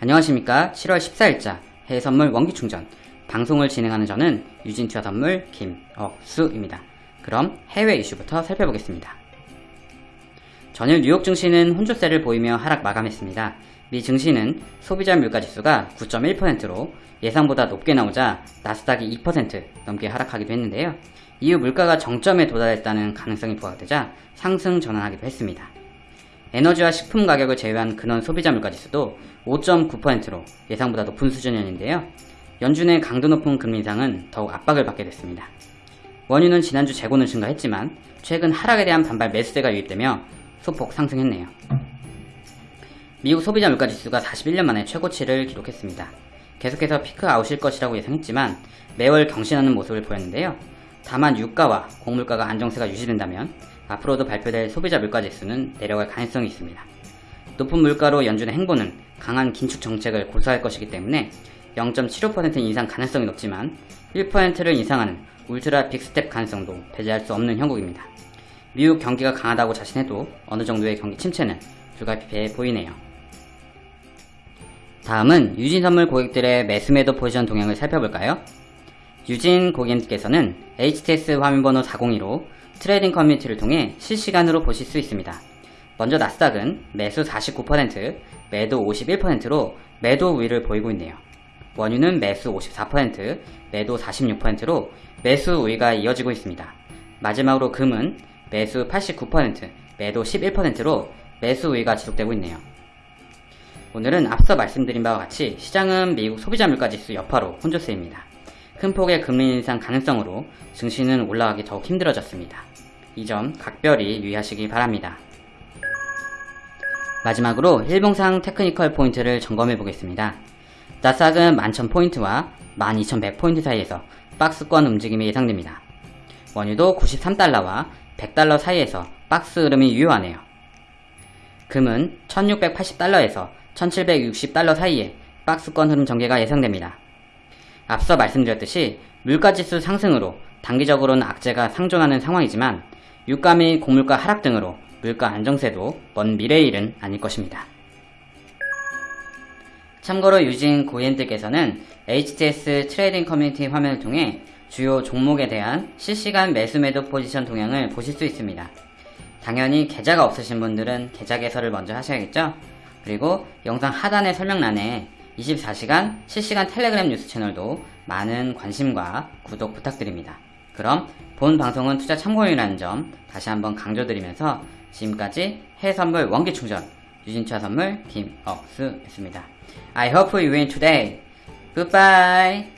안녕하십니까 7월 14일자 해외선물 원기충전 방송을 진행하는 저는 유진투자 선물 김억수입니다. 그럼 해외 이슈부터 살펴보겠습니다. 전일 뉴욕 증시는 혼조세를 보이며 하락 마감했습니다. 미 증시는 소비자 물가지수가 9.1%로 예상보다 높게 나오자 나스닥이 2% 넘게 하락하기도 했는데요. 이후 물가가 정점에 도달했다는 가능성이 부각되자 상승 전환하기도 했습니다. 에너지와 식품 가격을 제외한 근원 소비자 물가지수도 5.9%로 예상보다 높은 수준이었는데요. 연준의 강도 높은 금리 인상은 더욱 압박을 받게 됐습니다. 원유는 지난주 재고는 증가했지만 최근 하락에 대한 반발 매수세가 유입되며 소폭 상승했네요. 미국 소비자 물가지수가 41년 만에 최고치를 기록했습니다. 계속해서 피크 아웃일 것이라고 예상했지만 매월 경신하는 모습을 보였는데요. 다만 유가와 곡물가가 안정세가 유지된다면 앞으로도 발표될 소비자 물가 지수는 내려갈 가능성이 있습니다. 높은 물가로 연준의 행보는 강한 긴축 정책을 고수할 것이기 때문에 0.75% 인상 가능성이 높지만 1%를 인상하는 울트라 빅스텝 가능성도 배제할 수 없는 형국입니다. 미국 경기가 강하다고 자신해도 어느 정도의 경기 침체는 불가피해 보이네요. 다음은 유진 선물 고객들의 매수매도 포지션 동향을 살펴볼까요? 유진 고객님께서는 HTS 화면번호 402로 trading 커뮤니티를 통해 실시간으로 보실 수 있습니다. 먼저 나스닥은 매수 49%, 매도 51%로 매도 우위를 보이고 있네요. 원유는 매수 54%, 매도 46%로 매수 우위가 이어지고 있습니다. 마지막으로 금은 매수 89%, 매도 11%로 매수 우위가 지속되고 있네요. 오늘은 앞서 말씀드린 바와 같이 시장은 미국 소비자 물가지수 여파로 혼조세입니다. 큰 폭의 금리 인상 가능성으로 증시는 올라가기 더욱 힘들어졌습니다. 이 점 각별히 유의하시기 바랍니다. 마지막으로 일봉상 technical 포인트를 점검해 보겠습니다. 나스닥은 11,000포인트와 12,100포인트 사이에서 박스권 움직임이 예상됩니다. 원유도 93달러와 100달러 사이에서 박스 흐름이 유효하네요. 금은 1680달러에서 1760달러 사이에 박스권 흐름 전개가 예상됩니다. 앞서 말씀드렸듯이 물가지수 상승으로 단기적으로는 악재가 상존하는 상황이지만 유가 및 곡물가 하락 등으로 물가 안정세도 먼 미래의 일은 아닐 것입니다. 참고로 유진 고객님들께서는 HTS trading 커뮤니티 화면을 통해 주요 종목에 대한 실시간 매수 매도 포지션 동향을 보실 수 있습니다. 당연히 계좌가 없으신 분들은 계좌 개설을 먼저 하셔야겠죠? 그리고 영상 하단의 설명란에 24시간 실시간 텔레그램 뉴스 채널도 많은 관심과 구독 부탁드립니다. 그럼 본 방송은 투자 참고용이라는 점 다시 한번 강조드리면서 지금까지 해외선물 원기충전 유진투자 선물 김억수였습니다. I hope you win today. Goodbye.